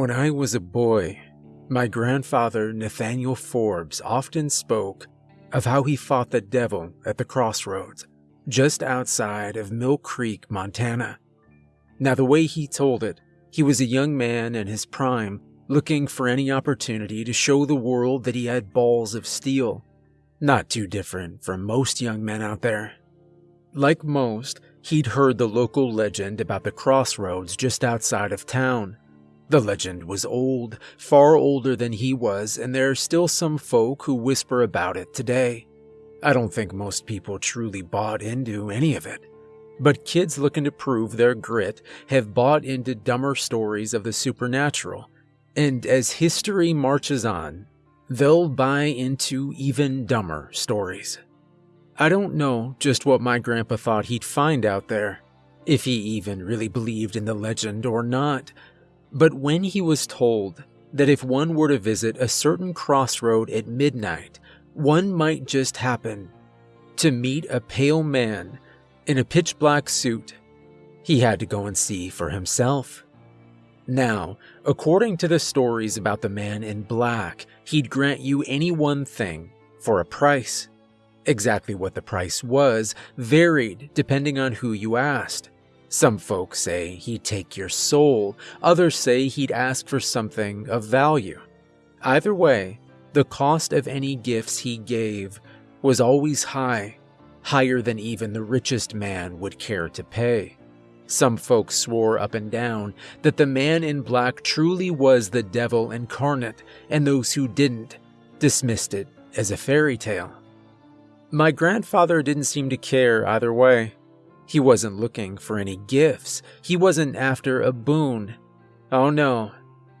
When I was a boy, my grandfather, Nathaniel Forbes, often spoke of how he fought the devil at the crossroads just outside of Mill Creek, Montana. Now, the way he told it, he was a young man in his prime looking for any opportunity to show the world that he had balls of steel. Not too different from most young men out there. Like most, he'd heard the local legend about the crossroads just outside of town. The legend was old, far older than he was, and there are still some folk who whisper about it today. I don't think most people truly bought into any of it. But kids looking to prove their grit have bought into dumber stories of the supernatural, and as history marches on, they'll buy into even dumber stories. I don't know just what my grandpa thought he'd find out there, if he even really believed in the legend or not, but when he was told that if one were to visit a certain crossroad at midnight, one might just happen to meet a pale man in a pitch black suit, he had to go and see for himself. Now, according to the stories about the man in black, he'd grant you any one thing for a price. Exactly what the price was varied depending on who you asked. Some folks say he'd take your soul, others say he'd ask for something of value. Either way, the cost of any gifts he gave was always high, higher than even the richest man would care to pay. Some folks swore up and down that the man in black truly was the devil incarnate, and those who didn't dismissed it as a fairy tale. My grandfather didn't seem to care either way. He wasn't looking for any gifts, he wasn't after a boon. Oh no,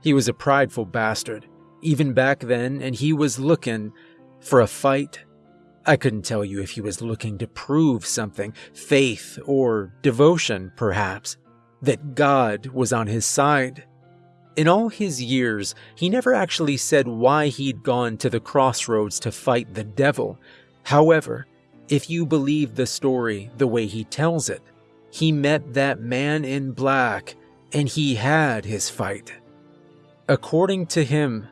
he was a prideful bastard, even back then, and he was looking for a fight I couldn't tell you if he was looking to prove something, faith or devotion, perhaps, that God was on his side. In all his years, he never actually said why he'd gone to the crossroads to fight the devil. However, if you believe the story the way he tells it, he met that man in black and he had his fight. According to him,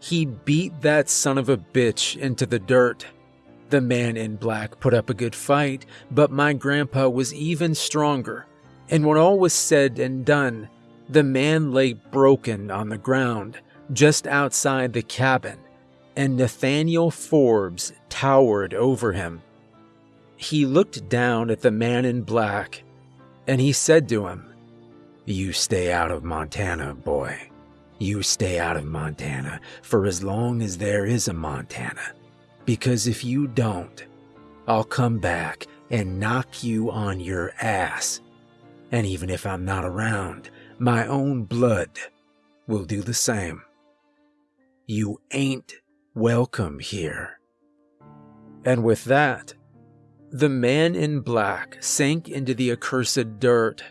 he beat that son of a bitch into the dirt the man in black put up a good fight, but my grandpa was even stronger, and when all was said and done, the man lay broken on the ground just outside the cabin, and Nathaniel Forbes towered over him. He looked down at the man in black, and he said to him, You stay out of Montana, boy. You stay out of Montana for as long as there is a Montana. Because if you don't, I'll come back and knock you on your ass. And even if I'm not around, my own blood will do the same. You ain't welcome here. And with that, the man in black sank into the accursed dirt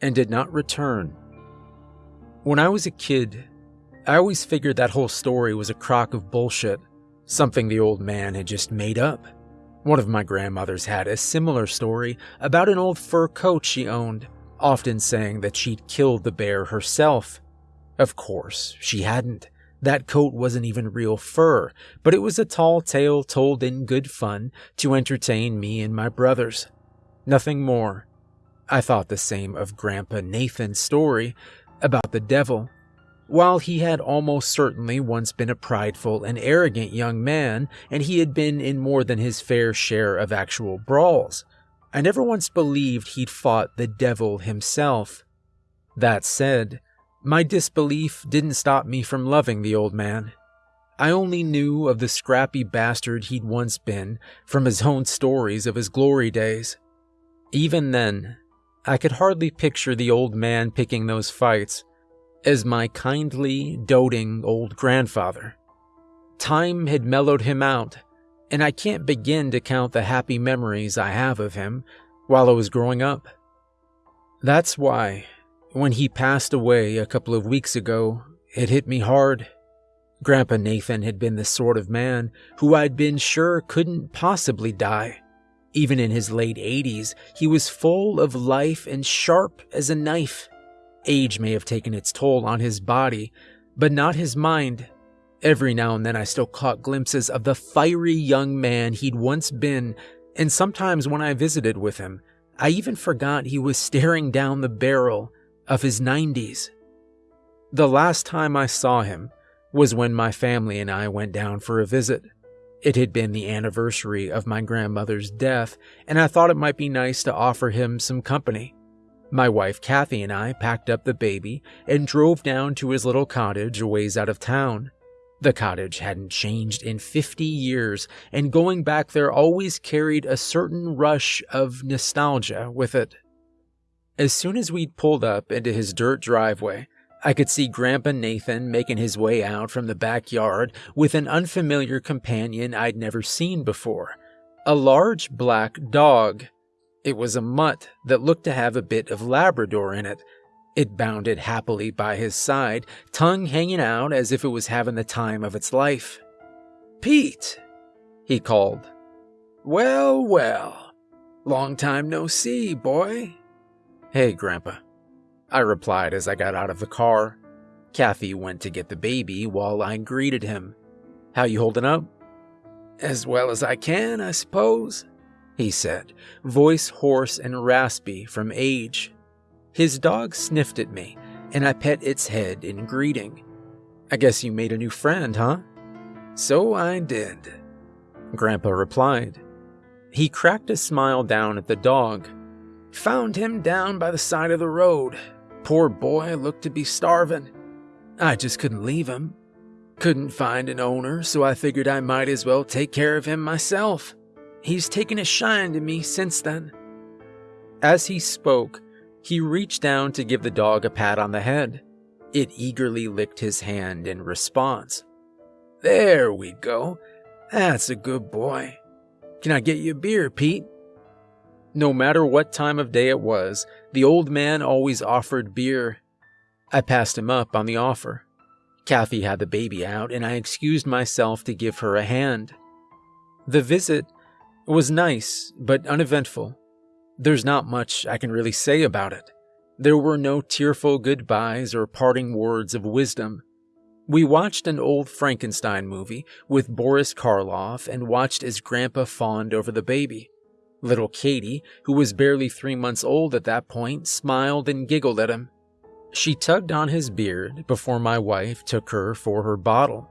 and did not return. When I was a kid, I always figured that whole story was a crock of bullshit something the old man had just made up. One of my grandmothers had a similar story about an old fur coat she owned, often saying that she'd killed the bear herself. Of course, she hadn't. That coat wasn't even real fur, but it was a tall tale told in good fun to entertain me and my brothers. Nothing more. I thought the same of Grandpa Nathan's story about the devil while he had almost certainly once been a prideful and arrogant young man, and he had been in more than his fair share of actual brawls, I never once believed he'd fought the devil himself. That said, my disbelief didn't stop me from loving the old man. I only knew of the scrappy bastard he'd once been from his own stories of his glory days. Even then, I could hardly picture the old man picking those fights as my kindly, doting old grandfather. Time had mellowed him out, and I can't begin to count the happy memories I have of him while I was growing up. That's why, when he passed away a couple of weeks ago, it hit me hard. Grandpa Nathan had been the sort of man who I'd been sure couldn't possibly die. Even in his late 80s, he was full of life and sharp as a knife. Age may have taken its toll on his body, but not his mind. Every now and then I still caught glimpses of the fiery young man he'd once been, and sometimes when I visited with him, I even forgot he was staring down the barrel of his 90s. The last time I saw him was when my family and I went down for a visit. It had been the anniversary of my grandmother's death, and I thought it might be nice to offer him some company. My wife Kathy and I packed up the baby and drove down to his little cottage a ways out of town. The cottage hadn't changed in 50 years, and going back there always carried a certain rush of nostalgia with it. As soon as we'd pulled up into his dirt driveway, I could see Grandpa Nathan making his way out from the backyard with an unfamiliar companion I'd never seen before a large black dog. It was a mutt that looked to have a bit of Labrador in it, it bounded happily by his side, tongue hanging out as if it was having the time of its life. Pete, he called. Well, well. Long time no see, boy. Hey, Grandpa. I replied as I got out of the car. Kathy went to get the baby while I greeted him. How you holding up? As well as I can, I suppose, he said, voice hoarse and raspy from age. His dog sniffed at me, and I pet its head in greeting. I guess you made a new friend, huh? So I did, Grandpa replied. He cracked a smile down at the dog. Found him down by the side of the road. Poor boy looked to be starving. I just couldn't leave him. Couldn't find an owner, so I figured I might as well take care of him myself. He's taken a shine to me since then. As he spoke, he reached down to give the dog a pat on the head. It eagerly licked his hand in response. There we go. That's a good boy. Can I get you a beer, Pete? No matter what time of day it was, the old man always offered beer. I passed him up on the offer. Kathy had the baby out, and I excused myself to give her a hand. The visit was nice, but uneventful. There's not much I can really say about it. There were no tearful goodbyes or parting words of wisdom. We watched an old Frankenstein movie with Boris Karloff and watched as Grandpa fawned over the baby. Little Katie, who was barely three months old at that point, smiled and giggled at him. She tugged on his beard before my wife took her for her bottle.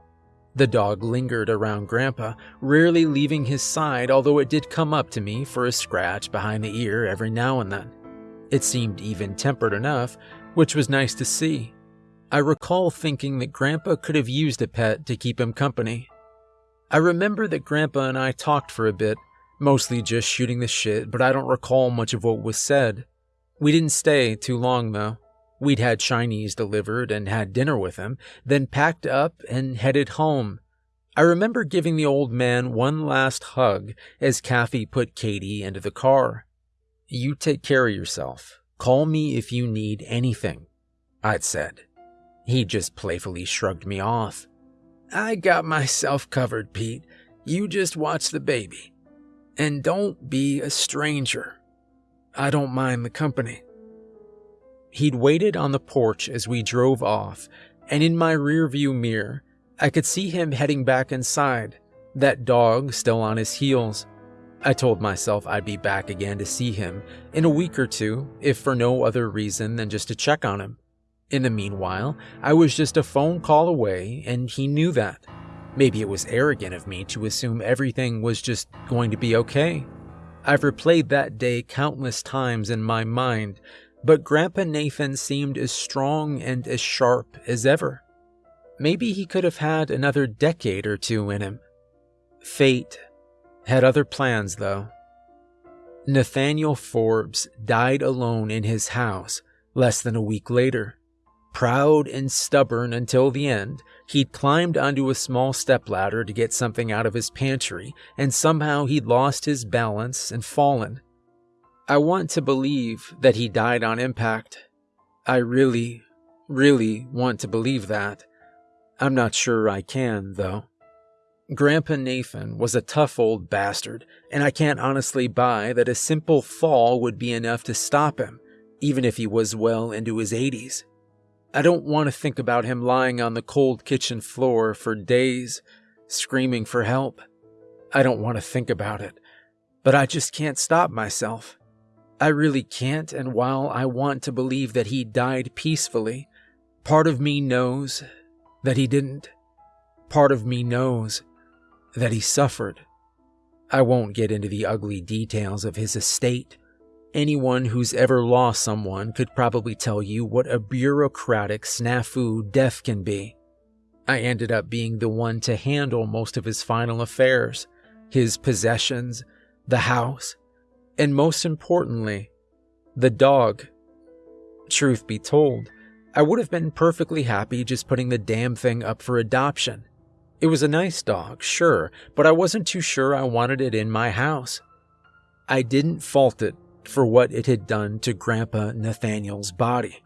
The dog lingered around Grandpa, rarely leaving his side, although it did come up to me for a scratch behind the ear every now and then. It seemed even tempered enough, which was nice to see. I recall thinking that Grandpa could have used a pet to keep him company. I remember that Grandpa and I talked for a bit, mostly just shooting the shit, but I don't recall much of what was said. We didn't stay too long, though. We'd had Chinese delivered and had dinner with him, then packed up and headed home. I remember giving the old man one last hug as Kathy put Katie into the car. You take care of yourself. Call me if you need anything, I'd said. He just playfully shrugged me off. I got myself covered, Pete. You just watch the baby. And don't be a stranger. I don't mind the company. He'd waited on the porch as we drove off, and in my rearview mirror, I could see him heading back inside, that dog still on his heels. I told myself I'd be back again to see him in a week or two, if for no other reason than just to check on him. In the meanwhile, I was just a phone call away, and he knew that. Maybe it was arrogant of me to assume everything was just going to be okay. I've replayed that day countless times in my mind, but Grandpa Nathan seemed as strong and as sharp as ever. Maybe he could have had another decade or two in him. Fate had other plans, though. Nathaniel Forbes died alone in his house less than a week later. Proud and stubborn until the end, he'd climbed onto a small stepladder to get something out of his pantry, and somehow he'd lost his balance and fallen. I want to believe that he died on impact. I really, really want to believe that. I'm not sure I can, though. Grandpa Nathan was a tough old bastard, and I can't honestly buy that a simple fall would be enough to stop him, even if he was well into his 80s. I don't want to think about him lying on the cold kitchen floor for days, screaming for help. I don't want to think about it, but I just can't stop myself. I really can't, and while I want to believe that he died peacefully, part of me knows that he didn't. Part of me knows that he suffered. I won't get into the ugly details of his estate. Anyone who's ever lost someone could probably tell you what a bureaucratic snafu death can be. I ended up being the one to handle most of his final affairs, his possessions, the house, and most importantly, the dog. Truth be told, I would have been perfectly happy just putting the damn thing up for adoption. It was a nice dog, sure, but I wasn't too sure I wanted it in my house. I didn't fault it for what it had done to Grandpa Nathaniel's body.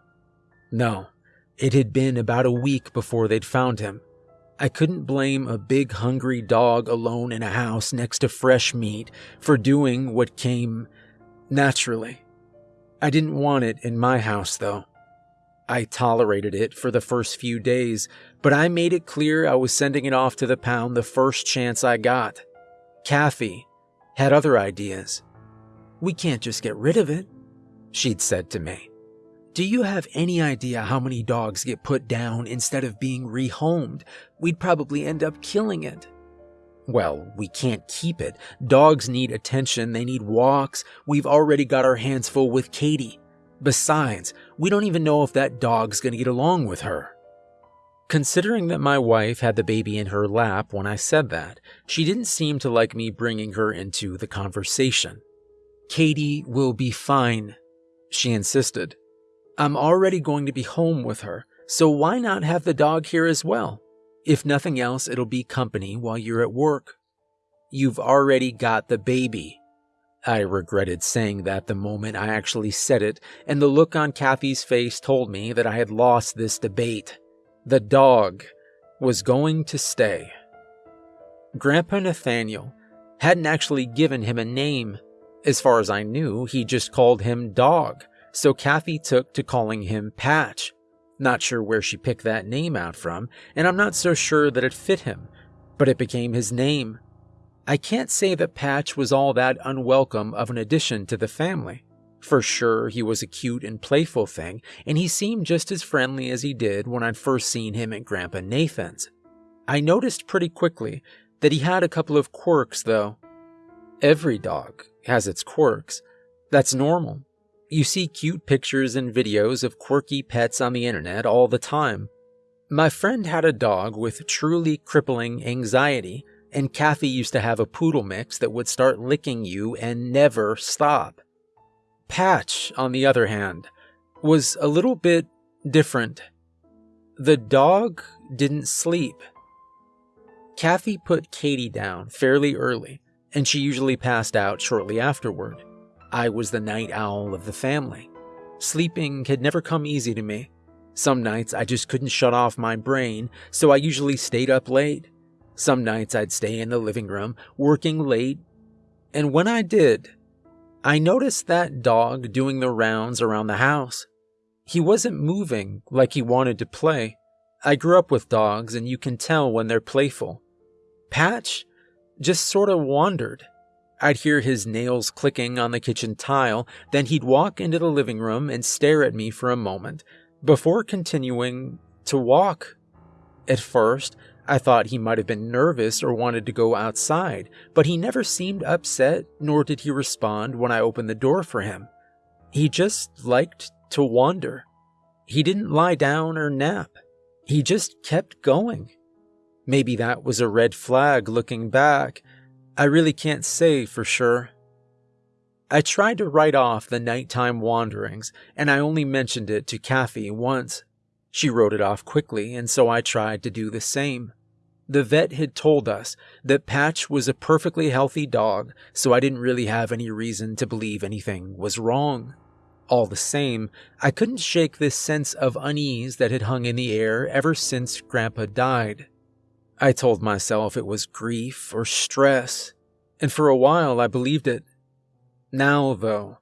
No, it had been about a week before they'd found him. I couldn't blame a big hungry dog alone in a house next to fresh meat for doing what came naturally. I didn't want it in my house, though. I tolerated it for the first few days, but I made it clear I was sending it off to the pound the first chance I got. Kathy had other ideas. We can't just get rid of it, she'd said to me. Do you have any idea how many dogs get put down instead of being rehomed? We'd probably end up killing it. Well, we can't keep it. Dogs need attention, they need walks. We've already got our hands full with Katie. Besides, we don't even know if that dog's gonna get along with her. Considering that my wife had the baby in her lap when I said that, she didn't seem to like me bringing her into the conversation. Katie will be fine, she insisted. I'm already going to be home with her, so why not have the dog here as well? If nothing else, it'll be company while you're at work. You've already got the baby. I regretted saying that the moment I actually said it, and the look on Kathy's face told me that I had lost this debate. The dog was going to stay. Grandpa Nathaniel hadn't actually given him a name. As far as I knew, he just called him Dog, so Kathy took to calling him Patch. Not sure where she picked that name out from, and I'm not so sure that it fit him, but it became his name. I can't say that Patch was all that unwelcome of an addition to the family. For sure, he was a cute and playful thing, and he seemed just as friendly as he did when I'd first seen him at Grandpa Nathan's. I noticed pretty quickly that he had a couple of quirks, though. Every dog has its quirks. That's normal. You see cute pictures and videos of quirky pets on the internet all the time. My friend had a dog with truly crippling anxiety, and Kathy used to have a poodle mix that would start licking you and never stop. Patch, on the other hand, was a little bit different. The dog didn't sleep. Kathy put Katie down fairly early, and she usually passed out shortly afterward. I was the night owl of the family. Sleeping had never come easy to me. Some nights I just couldn't shut off my brain, so I usually stayed up late. Some nights I'd stay in the living room, working late, and when I did, I noticed that dog doing the rounds around the house. He wasn't moving like he wanted to play. I grew up with dogs, and you can tell when they're playful. Patch just sort of wandered. I'd hear his nails clicking on the kitchen tile, then he'd walk into the living room and stare at me for a moment, before continuing to walk. At first, I thought he might have been nervous or wanted to go outside, but he never seemed upset, nor did he respond when I opened the door for him. He just liked to wander. He didn't lie down or nap. He just kept going. Maybe that was a red flag looking back. I really can't say for sure. I tried to write off the nighttime wanderings, and I only mentioned it to Kathy once. She wrote it off quickly, and so I tried to do the same. The vet had told us that Patch was a perfectly healthy dog, so I didn't really have any reason to believe anything was wrong. All the same, I couldn't shake this sense of unease that had hung in the air ever since Grandpa died. I told myself it was grief or stress, and for a while I believed it. Now, though,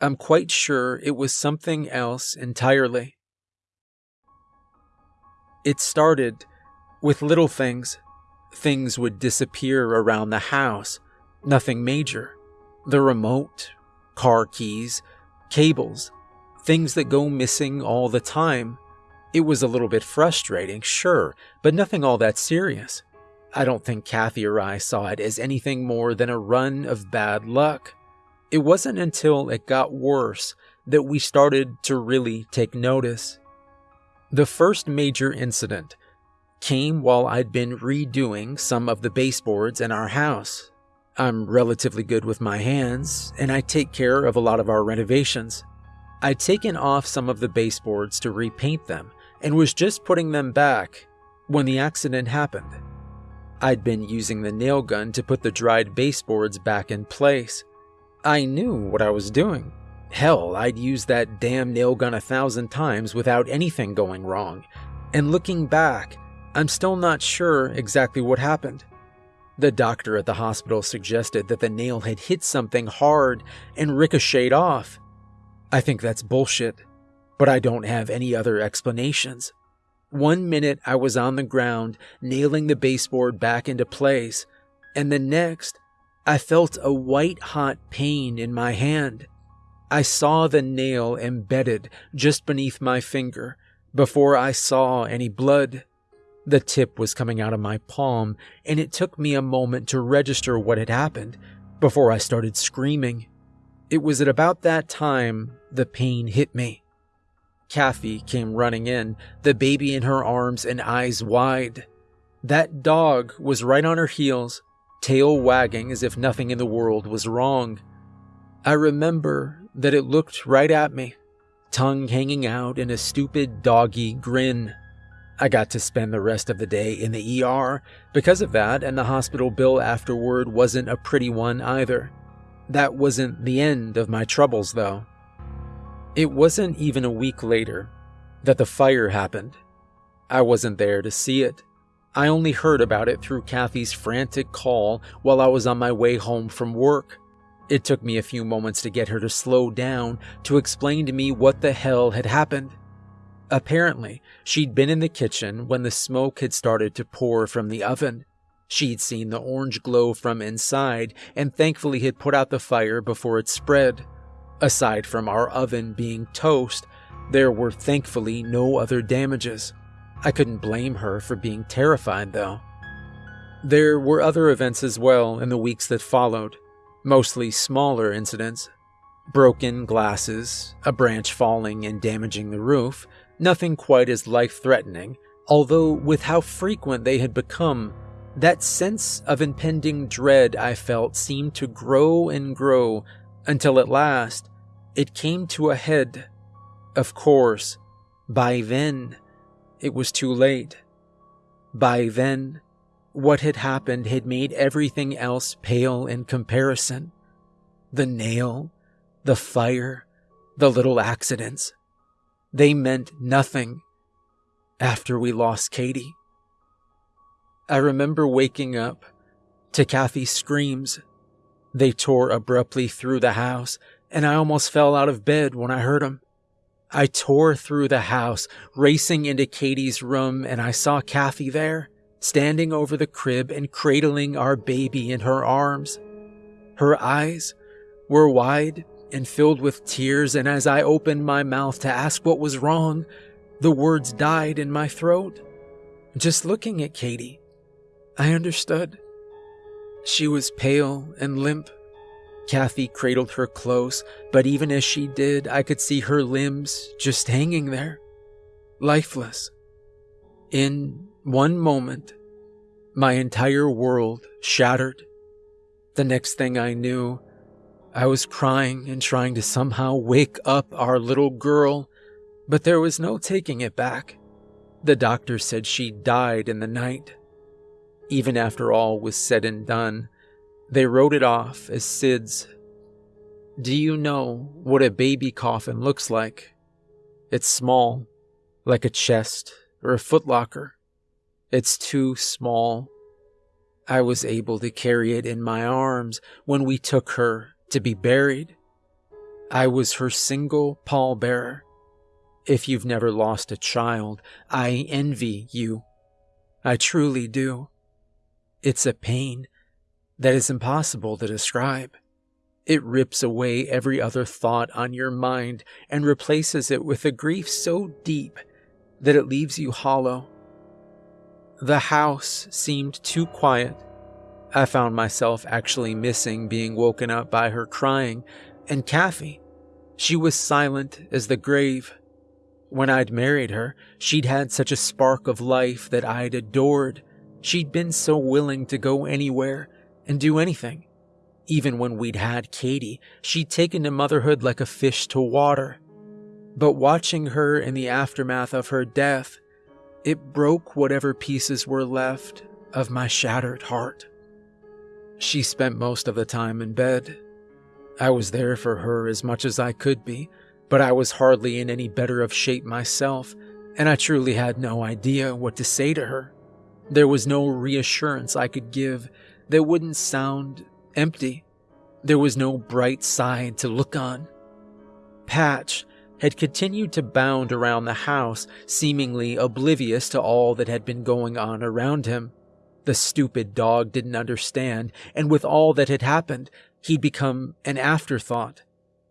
I'm quite sure it was something else entirely. It started with little things. Things would disappear around the house, nothing major. The remote, car keys, cables, things that go missing all the time. It was a little bit frustrating, sure, but nothing all that serious. I don't think Kathy or I saw it as anything more than a run of bad luck. It wasn't until it got worse that we started to really take notice. The first major incident came while I'd been redoing some of the baseboards in our house. I'm relatively good with my hands, and I take care of a lot of our renovations. I'd taken off some of the baseboards to repaint them and was just putting them back when the accident happened. I'd been using the nail gun to put the dried baseboards back in place. I knew what I was doing. Hell, I'd used that damn nail gun a thousand times without anything going wrong. And looking back, I'm still not sure exactly what happened. The doctor at the hospital suggested that the nail had hit something hard and ricocheted off. I think that's bullshit, but I don't have any other explanations. One minute I was on the ground, nailing the baseboard back into place, and the next, I felt a white hot pain in my hand. I saw the nail embedded just beneath my finger before I saw any blood. The tip was coming out of my palm, and it took me a moment to register what had happened before I started screaming. It was at about that time the pain hit me. Kathy came running in, the baby in her arms and eyes wide. That dog was right on her heels, tail wagging as if nothing in the world was wrong. I remember that it looked right at me, tongue hanging out in a stupid doggy grin. I got to spend the rest of the day in the ER because of that, and the hospital bill afterward wasn't a pretty one either. That wasn't the end of my troubles, though. It wasn't even a week later that the fire happened. I wasn't there to see it. I only heard about it through Kathy's frantic call while I was on my way home from work. It took me a few moments to get her to slow down to explain to me what the hell had happened. Apparently, she'd been in the kitchen when the smoke had started to pour from the oven. She'd seen the orange glow from inside and thankfully had put out the fire before it spread. Aside from our oven being toast, there were thankfully no other damages. I couldn't blame her for being terrified, though. There were other events as well in the weeks that followed mostly smaller incidents. Broken glasses, a branch falling and damaging the roof, nothing quite as life threatening, although with how frequent they had become, that sense of impending dread I felt seemed to grow and grow until at last it came to a head. Of course, by then, it was too late. By then, what had happened had made everything else pale in comparison. The nail, the fire, the little accidents. They meant nothing after we lost Katie. I remember waking up to Kathy's screams. They tore abruptly through the house, and I almost fell out of bed when I heard him. I tore through the house, racing into Katie's room, and I saw Kathy there standing over the crib and cradling our baby in her arms. Her eyes were wide and filled with tears, and as I opened my mouth to ask what was wrong, the words died in my throat. Just looking at Katie, I understood. She was pale and limp. Kathy cradled her close, but even as she did, I could see her limbs just hanging there, lifeless. In one moment, my entire world shattered. The next thing I knew, I was crying and trying to somehow wake up our little girl, but there was no taking it back. The doctor said she died in the night. Even after all was said and done, they wrote it off as SIDS. Do you know what a baby coffin looks like? It's small, like a chest or a footlocker. It's too small. I was able to carry it in my arms when we took her to be buried. I was her single pallbearer. If you've never lost a child, I envy you. I truly do. It's a pain that is impossible to describe. It rips away every other thought on your mind and replaces it with a grief so deep that it leaves you hollow. The house seemed too quiet. I found myself actually missing being woken up by her crying, and Kathy. She was silent as the grave. When I'd married her, she'd had such a spark of life that I'd adored. She'd been so willing to go anywhere and do anything. Even when we'd had Katie, she'd taken to motherhood like a fish to water. But watching her in the aftermath of her death, it broke whatever pieces were left of my shattered heart. She spent most of the time in bed. I was there for her as much as I could be, but I was hardly in any better of shape myself, and I truly had no idea what to say to her. There was no reassurance I could give that wouldn't sound empty. There was no bright side to look on. Patch had continued to bound around the house, seemingly oblivious to all that had been going on around him. The stupid dog didn't understand, and with all that had happened, he'd become an afterthought,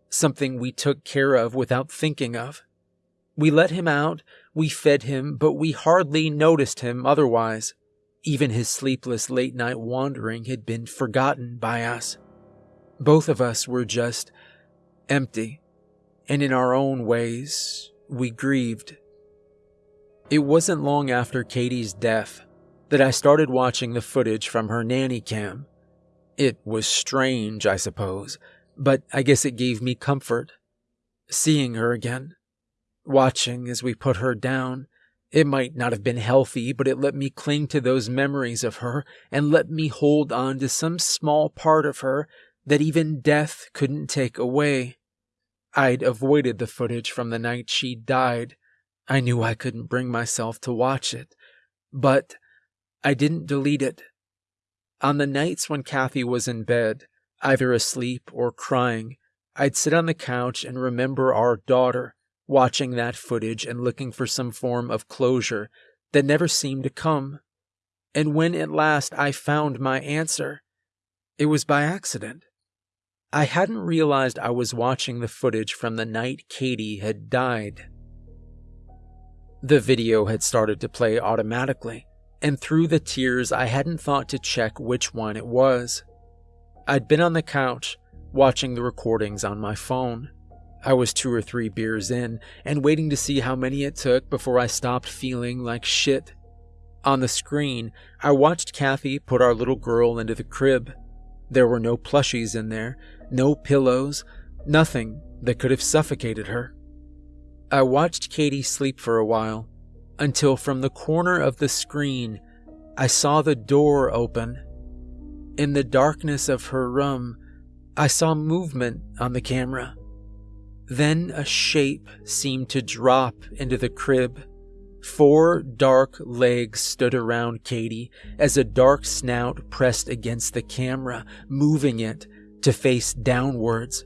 something we took care of without thinking of. We let him out, we fed him, but we hardly noticed him otherwise. Even his sleepless late night wandering had been forgotten by us. Both of us were just empty, and in our own ways, we grieved. It wasn't long after Katie's death that I started watching the footage from her nanny cam. It was strange, I suppose, but I guess it gave me comfort. Seeing her again, watching as we put her down, it might not have been healthy, but it let me cling to those memories of her and let me hold on to some small part of her that even death couldn't take away. I'd avoided the footage from the night she died. I knew I couldn't bring myself to watch it, but I didn't delete it. On the nights when Kathy was in bed, either asleep or crying, I'd sit on the couch and remember our daughter watching that footage and looking for some form of closure that never seemed to come. And when at last I found my answer, it was by accident. I hadn't realized I was watching the footage from the night Katie had died. The video had started to play automatically, and through the tears, I hadn't thought to check which one it was. I'd been on the couch, watching the recordings on my phone. I was two or three beers in and waiting to see how many it took before I stopped feeling like shit. On the screen, I watched Kathy put our little girl into the crib. There were no plushies in there, no pillows, nothing that could have suffocated her. I watched Katie sleep for a while, until from the corner of the screen, I saw the door open. In the darkness of her room, I saw movement on the camera. Then a shape seemed to drop into the crib. Four dark legs stood around Katie as a dark snout pressed against the camera, moving it to face downwards.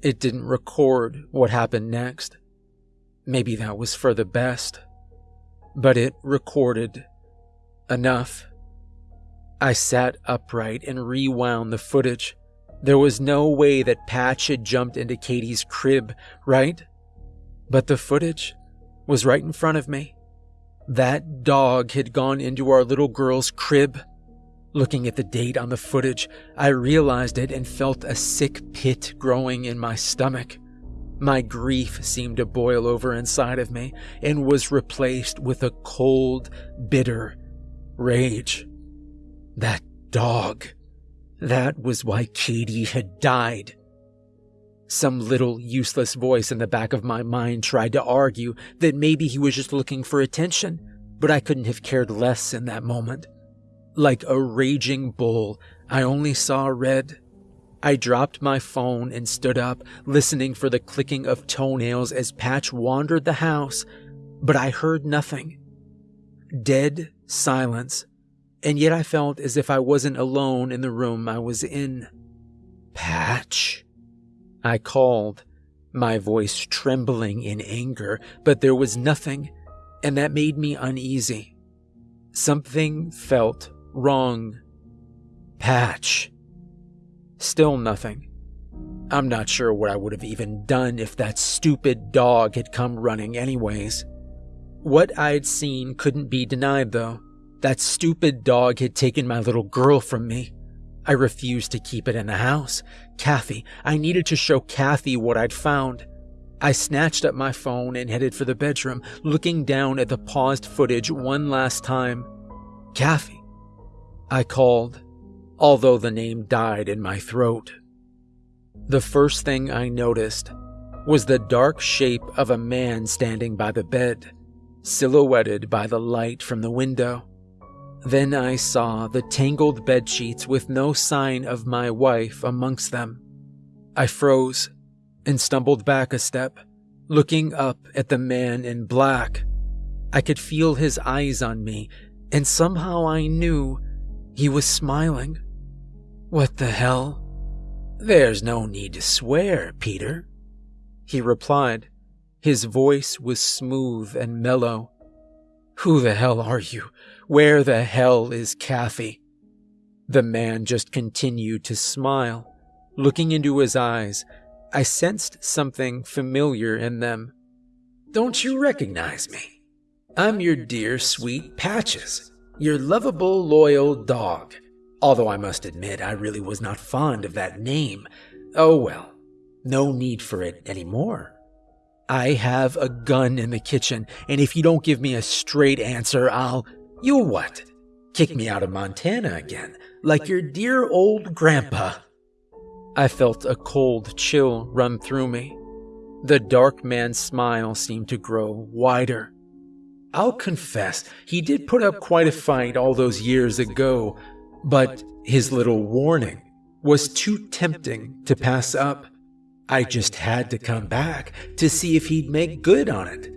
It didn't record what happened next. Maybe that was for the best. But it recorded enough. I sat upright and rewound the footage. There was no way that Patch had jumped into Katie's crib, right? But the footage was right in front of me. That dog had gone into our little girl's crib. Looking at the date on the footage, I realized it and felt a sick pit growing in my stomach. My grief seemed to boil over inside of me and was replaced with a cold, bitter rage. That dog. That was why Katie had died. Some little useless voice in the back of my mind tried to argue that maybe he was just looking for attention, but I couldn't have cared less in that moment. Like a raging bull, I only saw red. I dropped my phone and stood up, listening for the clicking of toenails as Patch wandered the house, but I heard nothing. Dead silence and yet I felt as if I wasn't alone in the room I was in. Patch? I called, my voice trembling in anger, but there was nothing, and that made me uneasy. Something felt wrong. Patch. Still nothing. I'm not sure what I would have even done if that stupid dog had come running, anyways. What I'd seen couldn't be denied, though. That stupid dog had taken my little girl from me. I refused to keep it in the house. Kathy, I needed to show Kathy what I'd found. I snatched up my phone and headed for the bedroom, looking down at the paused footage one last time. Kathy. I called, although the name died in my throat. The first thing I noticed was the dark shape of a man standing by the bed, silhouetted by the light from the window. Then I saw the tangled bed sheets with no sign of my wife amongst them. I froze and stumbled back a step, looking up at the man in black. I could feel his eyes on me, and somehow I knew he was smiling. What the hell? There's no need to swear, Peter. He replied. His voice was smooth and mellow. Who the hell are you? Where the hell is Kathy? The man just continued to smile. Looking into his eyes, I sensed something familiar in them. Don't you recognize me? I'm your dear sweet Patches, your lovable, loyal dog although I must admit I really was not fond of that name. Oh well, no need for it anymore. I have a gun in the kitchen, and if you don't give me a straight answer, I'll. You'll what? Kick me out of Montana again, like your dear old grandpa. I felt a cold chill run through me. The dark man's smile seemed to grow wider. I'll confess, he did put up quite a fight all those years ago, but his little warning was too tempting to pass up. I just had to come back to see if he'd make good on it.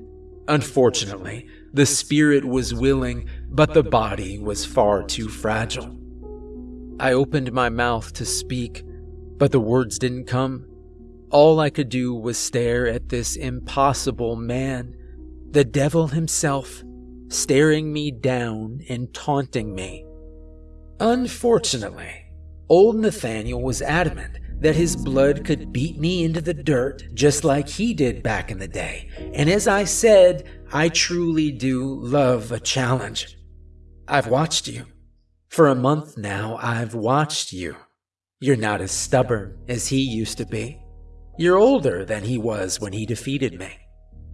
Unfortunately, the spirit was willing, but the body was far too fragile. I opened my mouth to speak, but the words didn't come. All I could do was stare at this impossible man, the devil himself, staring me down and taunting me. Unfortunately, old Nathaniel was adamant that his blood could beat me into the dirt just like he did back in the day. And as I said, I truly do love a challenge. I've watched you. For a month now, I've watched you. You're not as stubborn as he used to be. You're older than he was when he defeated me.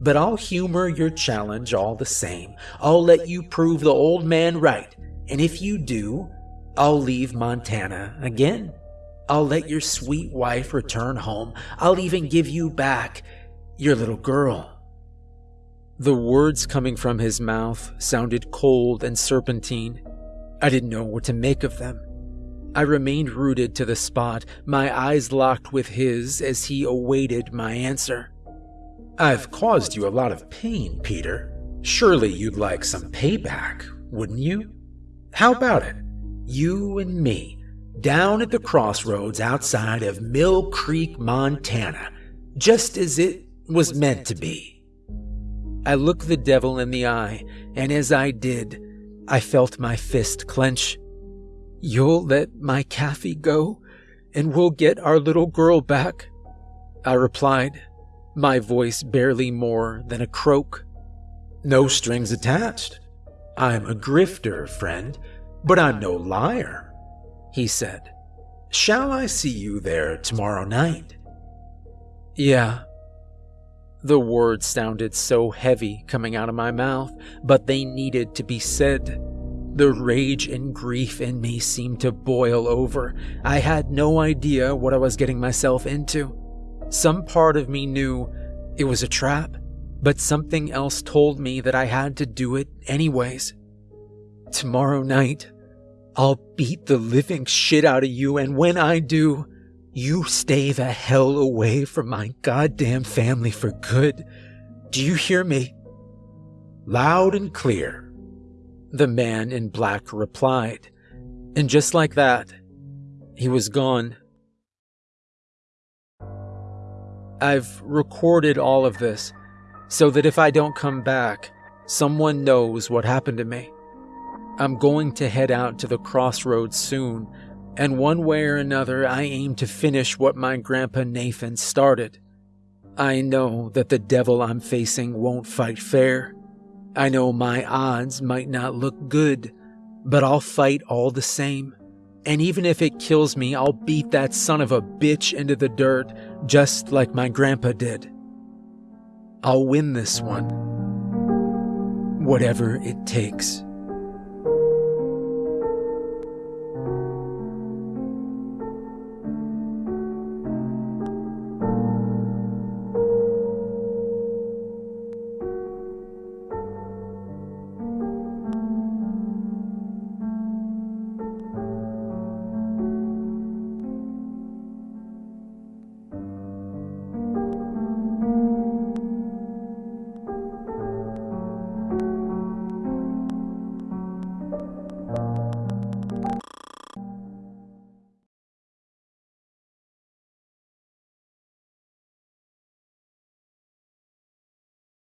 But I'll humor your challenge all the same. I'll let you prove the old man right. And if you do, I'll leave Montana again. I'll let your sweet wife return home. I'll even give you back your little girl. The words coming from his mouth sounded cold and serpentine. I didn't know what to make of them. I remained rooted to the spot, my eyes locked with his as he awaited my answer. I've caused you a lot of pain, Peter. Surely you'd like some payback, wouldn't you? How about it? you and me, down at the crossroads outside of Mill Creek, Montana, just as it was meant to be. I looked the devil in the eye, and as I did, I felt my fist clench. You'll let my Kathy go, and we'll get our little girl back? I replied, my voice barely more than a croak. No strings attached. I'm a grifter, friend, but I'm no liar, he said. Shall I see you there tomorrow night? Yeah. The words sounded so heavy coming out of my mouth, but they needed to be said. The rage and grief in me seemed to boil over. I had no idea what I was getting myself into. Some part of me knew it was a trap, but something else told me that I had to do it anyways. Tomorrow night, I'll beat the living shit out of you, and when I do, you stay the hell away from my goddamn family for good. Do you hear me? Loud and clear, the man in black replied. And just like that, he was gone. I've recorded all of this so that if I don't come back, someone knows what happened to me. I'm going to head out to the crossroads soon, and one way or another, I aim to finish what my grandpa Nathan started. I know that the devil I'm facing won't fight fair. I know my odds might not look good, but I'll fight all the same. And even if it kills me, I'll beat that son of a bitch into the dirt, just like my grandpa did. I'll win this one. Whatever it takes.